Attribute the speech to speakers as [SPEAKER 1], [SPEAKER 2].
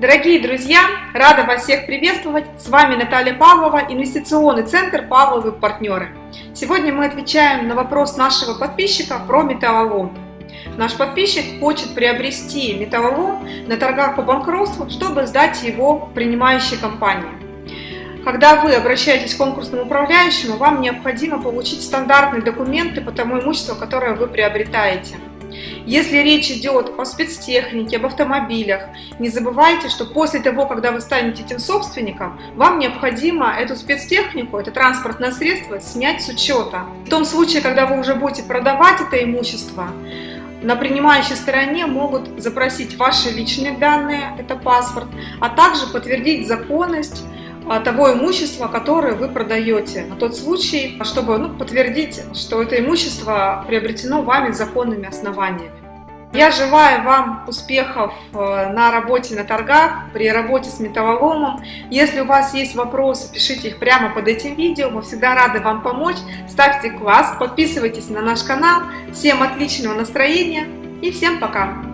[SPEAKER 1] Дорогие друзья, рада вас всех приветствовать. С вами Наталья Павлова, инвестиционный центр Павловы партнеры. Сегодня мы отвечаем на вопрос нашего подписчика про металлолом. Наш подписчик хочет приобрести металлолом на торгах по банкротству, чтобы сдать его принимающей компании. Когда вы обращаетесь к конкурсному управляющему, вам необходимо получить стандартные документы по тому имуществу, которое вы приобретаете. Если речь идет о спецтехнике, об автомобилях, не забывайте, что после того, когда вы станете этим собственником, вам необходимо эту спецтехнику, это транспортное средство, снять с учета. В том случае, когда вы уже будете продавать это имущество, на принимающей стороне могут запросить ваши личные данные, это паспорт, а также подтвердить законность того имущества, которое вы продаете, на тот случай, чтобы ну, подтвердить, что это имущество приобретено вами законными основаниями. Я желаю вам успехов э, на работе на торгах, при работе с металлоломом. Если у вас есть вопросы, пишите их прямо под этим видео. Мы всегда рады вам помочь. Ставьте класс, подписывайтесь на наш канал. Всем отличного настроения и всем пока!